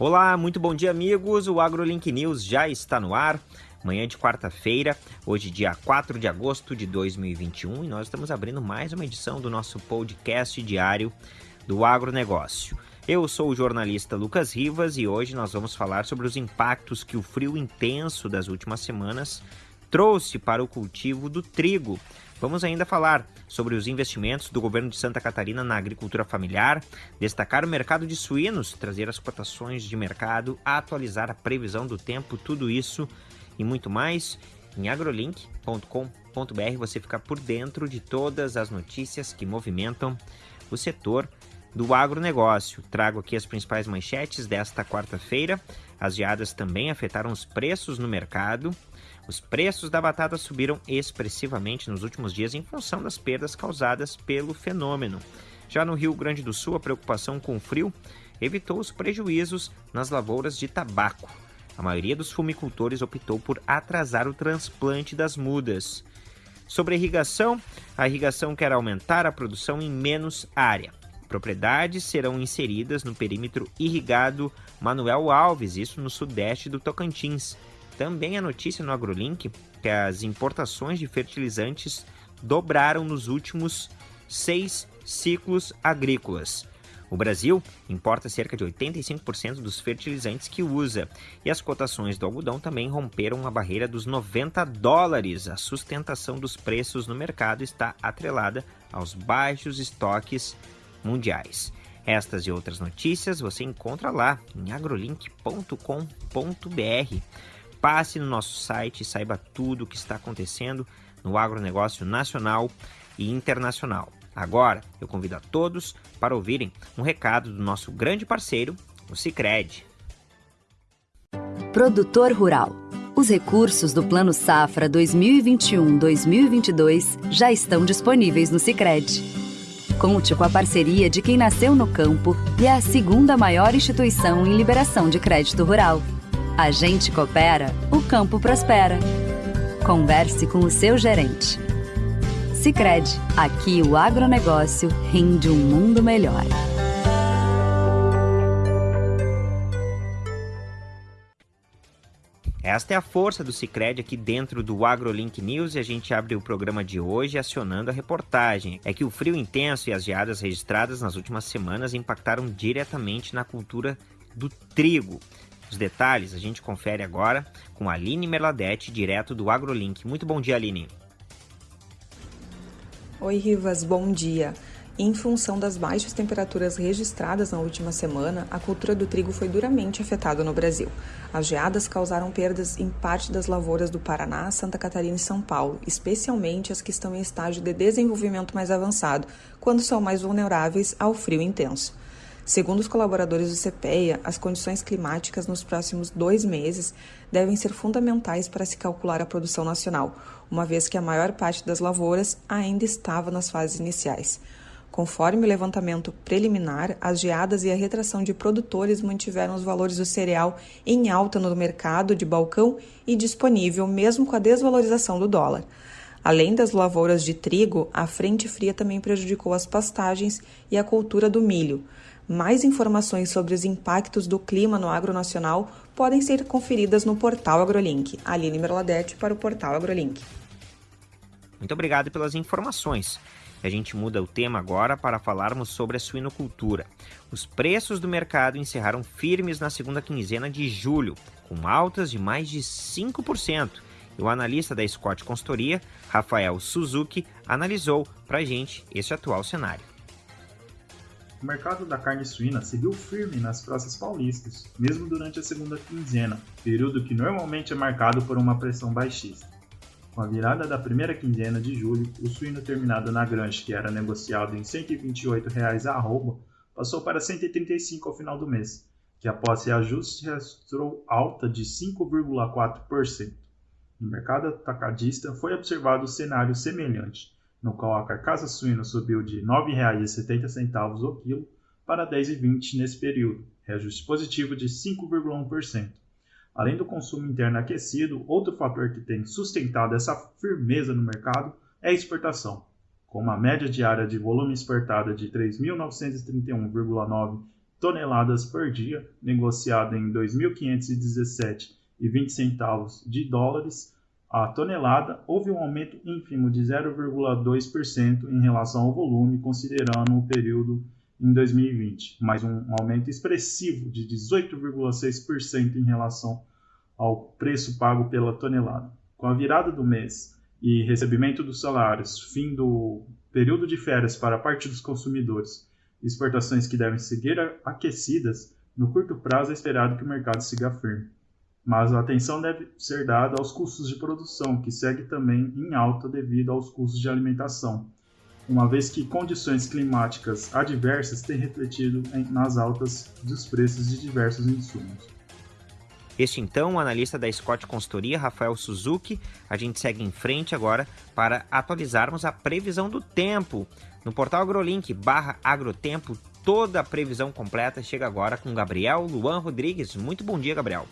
Olá, muito bom dia, amigos. O AgroLink News já está no ar. Manhã de quarta-feira, hoje, dia 4 de agosto de 2021, e nós estamos abrindo mais uma edição do nosso podcast diário do agronegócio. Eu sou o jornalista Lucas Rivas e hoje nós vamos falar sobre os impactos que o frio intenso das últimas semanas trouxe para o cultivo do trigo. Vamos ainda falar sobre os investimentos do governo de Santa Catarina na agricultura familiar, destacar o mercado de suínos, trazer as cotações de mercado, atualizar a previsão do tempo, tudo isso e muito mais em agrolink.com.br você fica por dentro de todas as notícias que movimentam o setor do agronegócio. Trago aqui as principais manchetes desta quarta-feira. As geadas também afetaram os preços no mercado. Os preços da batata subiram expressivamente nos últimos dias em função das perdas causadas pelo fenômeno. Já no Rio Grande do Sul, a preocupação com o frio evitou os prejuízos nas lavouras de tabaco. A maioria dos fumicultores optou por atrasar o transplante das mudas. Sobre a irrigação, a irrigação quer aumentar a produção em menos área. Propriedades serão inseridas no perímetro irrigado Manuel Alves, isso no sudeste do Tocantins. Também a notícia no AgroLink que as importações de fertilizantes dobraram nos últimos seis ciclos agrícolas. O Brasil importa cerca de 85% dos fertilizantes que usa, e as cotações do algodão também romperam a barreira dos 90 dólares. A sustentação dos preços no mercado está atrelada aos baixos estoques mundiais. Estas e outras notícias você encontra lá em agrolink.com.br. Passe no nosso site e saiba tudo o que está acontecendo no agronegócio nacional e internacional. Agora, eu convido a todos para ouvirem um recado do nosso grande parceiro, o Cicred. Produtor Rural. Os recursos do Plano Safra 2021-2022 já estão disponíveis no Cicred. Conte com a parceria de quem nasceu no campo e é a segunda maior instituição em liberação de crédito rural. A gente coopera, o campo prospera. Converse com o seu gerente. Sicredi, aqui o agronegócio rende um mundo melhor. Esta é a força do Cicred aqui dentro do AgroLink News e a gente abre o programa de hoje acionando a reportagem. É que o frio intenso e as geadas registradas nas últimas semanas impactaram diretamente na cultura do trigo. Os detalhes a gente confere agora com a Aline Merladete, direto do AgroLink. Muito bom dia, Aline. Oi, Rivas, bom dia. Em função das baixas temperaturas registradas na última semana, a cultura do trigo foi duramente afetada no Brasil. As geadas causaram perdas em parte das lavouras do Paraná, Santa Catarina e São Paulo, especialmente as que estão em estágio de desenvolvimento mais avançado, quando são mais vulneráveis ao frio intenso. Segundo os colaboradores do CPEA, as condições climáticas nos próximos dois meses devem ser fundamentais para se calcular a produção nacional, uma vez que a maior parte das lavouras ainda estava nas fases iniciais. Conforme o levantamento preliminar, as geadas e a retração de produtores mantiveram os valores do cereal em alta no mercado de balcão e disponível, mesmo com a desvalorização do dólar. Além das lavouras de trigo, a frente fria também prejudicou as pastagens e a cultura do milho. Mais informações sobre os impactos do clima no agro nacional podem ser conferidas no portal AgroLink. Aline Merladete para o portal AgroLink. Muito obrigado pelas informações. A gente muda o tema agora para falarmos sobre a suinocultura. Os preços do mercado encerraram firmes na segunda quinzena de julho, com altas de mais de 5%. E o analista da Scott Consultoria, Rafael Suzuki, analisou para a gente esse atual cenário o mercado da carne suína seguiu firme nas praças paulistas, mesmo durante a segunda quinzena, período que normalmente é marcado por uma pressão baixista. Com a virada da primeira quinzena de julho, o suíno terminado na granja, que era negociado em R$ 128,00 a arroba, passou para R$ 135 ao final do mês, que após reajuste registrou alta de 5,4%. No mercado atacadista foi observado um cenário semelhante, no qual a carcaça suína subiu de R$ 9,70 o quilo para R$ 10,20 nesse período, reajuste positivo de 5,1%. Além do consumo interno aquecido, outro fator que tem sustentado essa firmeza no mercado é a exportação, com uma média diária de volume exportado de 3.931,9 toneladas por dia, negociado em 2.517,20 centavos de dólares a tonelada, houve um aumento ínfimo de 0,2% em relação ao volume, considerando o período em 2020, mas um aumento expressivo de 18,6% em relação ao preço pago pela tonelada. Com a virada do mês e recebimento dos salários, fim do período de férias para parte dos consumidores, exportações que devem seguir aquecidas, no curto prazo é esperado que o mercado siga firme mas a atenção deve ser dada aos custos de produção, que segue também em alta devido aos custos de alimentação, uma vez que condições climáticas adversas têm refletido nas altas dos preços de diversos insumos. Este então, o analista da Scott Consultoria, Rafael Suzuki. A gente segue em frente agora para atualizarmos a previsão do tempo. No portal AgroLink barra agrotempo, toda a previsão completa chega agora com Gabriel Luan Rodrigues. Muito bom dia, Gabriel.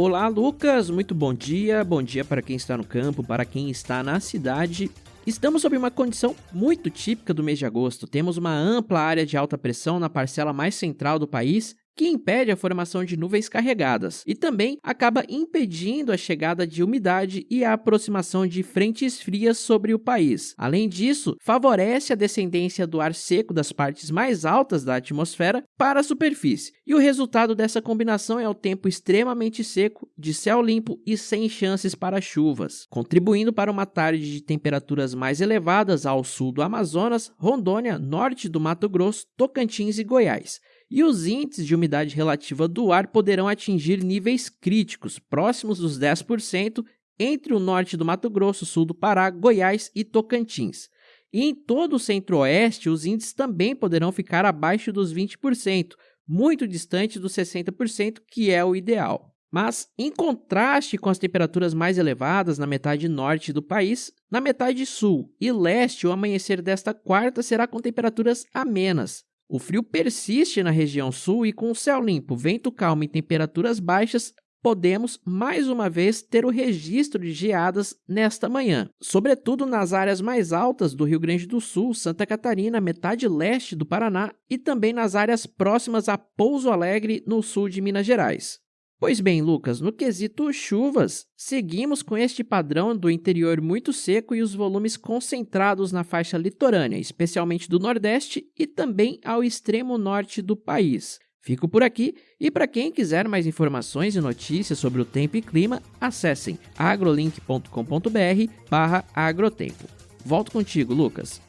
Olá, Lucas. Muito bom dia. Bom dia para quem está no campo, para quem está na cidade. Estamos sob uma condição muito típica do mês de agosto. Temos uma ampla área de alta pressão na parcela mais central do país que impede a formação de nuvens carregadas e também acaba impedindo a chegada de umidade e a aproximação de frentes frias sobre o país. Além disso, favorece a descendência do ar seco das partes mais altas da atmosfera para a superfície. E o resultado dessa combinação é o tempo extremamente seco, de céu limpo e sem chances para chuvas, contribuindo para uma tarde de temperaturas mais elevadas ao sul do Amazonas, Rondônia, norte do Mato Grosso, Tocantins e Goiás e os índices de umidade relativa do ar poderão atingir níveis críticos, próximos dos 10%, entre o norte do Mato Grosso, sul do Pará, Goiás e Tocantins. E em todo o centro-oeste, os índices também poderão ficar abaixo dos 20%, muito distante dos 60%, que é o ideal. Mas, em contraste com as temperaturas mais elevadas na metade norte do país, na metade sul e leste, o amanhecer desta quarta será com temperaturas amenas, o frio persiste na região sul e, com o céu limpo, vento calmo e temperaturas baixas, podemos mais uma vez ter o registro de geadas nesta manhã, sobretudo nas áreas mais altas do Rio Grande do Sul, Santa Catarina, metade leste do Paraná e também nas áreas próximas a Pouso Alegre, no sul de Minas Gerais. Pois bem, Lucas, no quesito chuvas, seguimos com este padrão do interior muito seco e os volumes concentrados na faixa litorânea, especialmente do Nordeste e também ao extremo norte do país. Fico por aqui e para quem quiser mais informações e notícias sobre o tempo e clima, acessem agrolink.com.br/agrotempo. Volto contigo, Lucas.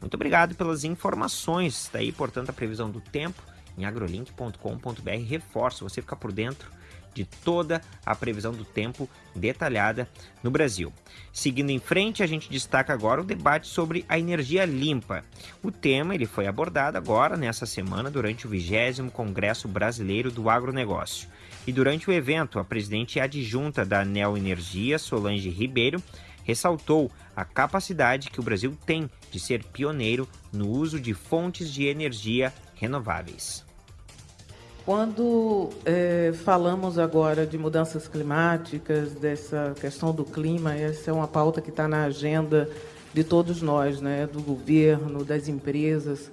Muito obrigado pelas informações. Daí, portanto, a previsão do tempo em agrolink.com.br. Reforço, você ficar por dentro de toda a previsão do tempo detalhada no Brasil. Seguindo em frente, a gente destaca agora o debate sobre a energia limpa. O tema ele foi abordado agora nessa semana durante o 20 Congresso Brasileiro do Agronegócio. E durante o evento, a presidente adjunta da Neo Energia, Solange Ribeiro, ressaltou a capacidade que o Brasil tem de ser pioneiro no uso de fontes de energia renováveis. Quando é, falamos agora de mudanças climáticas, dessa questão do clima, essa é uma pauta que está na agenda de todos nós, né, do governo, das empresas.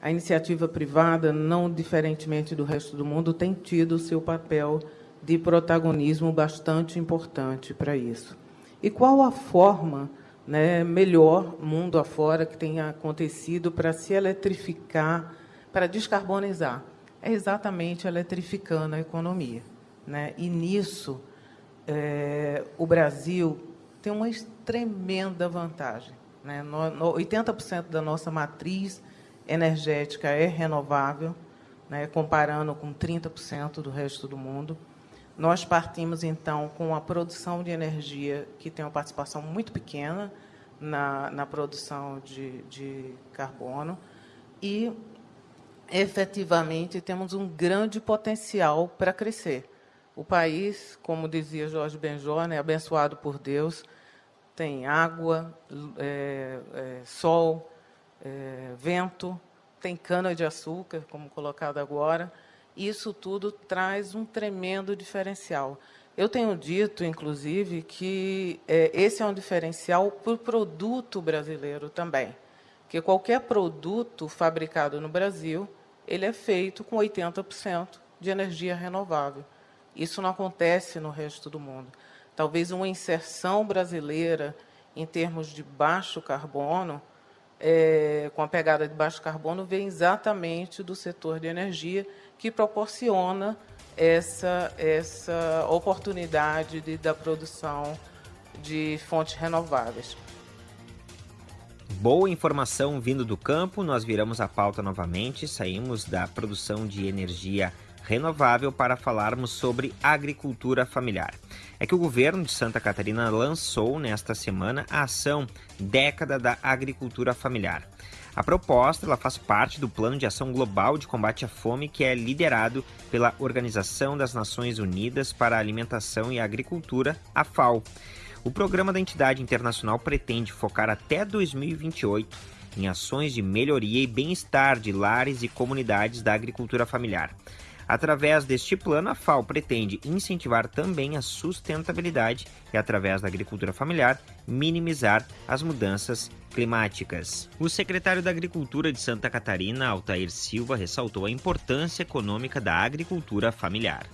A iniciativa privada, não diferentemente do resto do mundo, tem tido o seu papel de protagonismo bastante importante para isso. E qual a forma né, melhor, mundo afora, que tenha acontecido para se eletrificar, para descarbonizar? é exatamente eletrificando a economia. Né? E nisso, é, o Brasil tem uma tremenda vantagem. Né? No, no 80% da nossa matriz energética é renovável, né? comparando com 30% do resto do mundo. Nós partimos, então, com a produção de energia que tem uma participação muito pequena na, na produção de, de carbono e efetivamente temos um grande potencial para crescer. O país, como dizia Jorge Benjor, é abençoado por Deus, tem água, é, é, sol, é, vento, tem cana-de-açúcar, como colocado agora. Isso tudo traz um tremendo diferencial. Eu tenho dito, inclusive, que é, esse é um diferencial para o produto brasileiro também. Que qualquer produto fabricado no Brasil, ele é feito com 80% de energia renovável. Isso não acontece no resto do mundo. Talvez uma inserção brasileira em termos de baixo carbono, é, com a pegada de baixo carbono, vem exatamente do setor de energia, que proporciona essa, essa oportunidade de, da produção de fontes renováveis. Boa informação vindo do campo, nós viramos a pauta novamente, saímos da produção de energia renovável para falarmos sobre agricultura familiar. É que o governo de Santa Catarina lançou nesta semana a ação Década da Agricultura Familiar. A proposta ela faz parte do Plano de Ação Global de Combate à Fome, que é liderado pela Organização das Nações Unidas para a Alimentação e Agricultura, a FAO. O programa da entidade internacional pretende focar até 2028 em ações de melhoria e bem-estar de lares e comunidades da agricultura familiar. Através deste plano, a FAO pretende incentivar também a sustentabilidade e, através da agricultura familiar, minimizar as mudanças climáticas. O secretário da Agricultura de Santa Catarina, Altair Silva, ressaltou a importância econômica da agricultura familiar.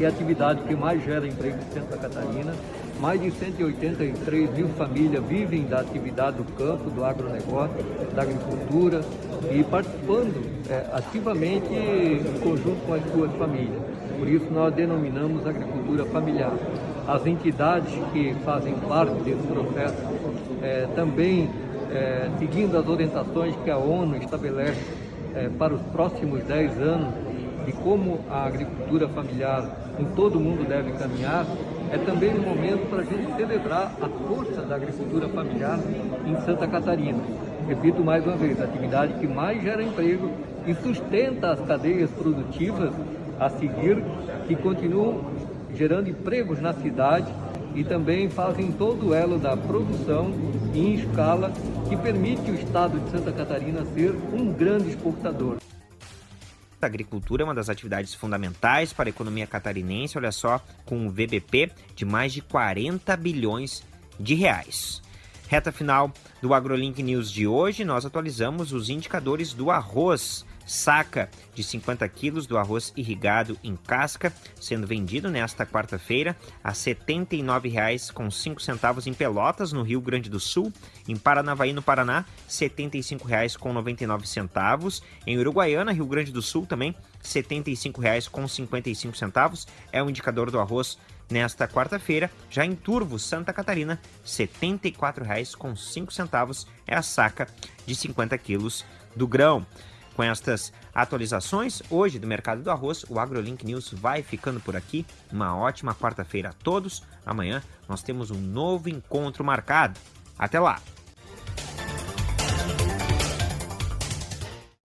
É a atividade que mais gera emprego em Santa Catarina mais de 183 mil famílias vivem da atividade do campo, do agronegócio, da agricultura e participando é, ativamente em conjunto com as suas famílias. Por isso nós denominamos agricultura familiar. As entidades que fazem parte desse processo é, também é, seguindo as orientações que a ONU estabelece é, para os próximos 10 anos de como a agricultura familiar em todo o mundo deve caminhar, é também um momento para a gente celebrar a força da agricultura familiar em Santa Catarina. Repito mais uma vez, a atividade que mais gera emprego e sustenta as cadeias produtivas a seguir, que continuam gerando empregos na cidade e também fazem todo o elo da produção em escala que permite o estado de Santa Catarina ser um grande exportador. A agricultura é uma das atividades fundamentais para a economia catarinense, olha só, com um VBP de mais de 40 bilhões de reais. Reta final do AgroLink News de hoje, nós atualizamos os indicadores do arroz saca de 50 quilos do arroz irrigado em casca, sendo vendido nesta quarta-feira a R$ 79,05 em Pelotas, no Rio Grande do Sul, em Paranavaí, no Paraná, R$ 75,99, em Uruguaiana, Rio Grande do Sul também, R$ 75,55 é o indicador do arroz nesta quarta-feira. Já em Turvo, Santa Catarina, R$ 74,05 é a saca de 50 quilos do grão. Com estas atualizações hoje do mercado do arroz, o AgroLink News vai ficando por aqui. Uma ótima quarta-feira a todos. Amanhã nós temos um novo encontro marcado. Até lá!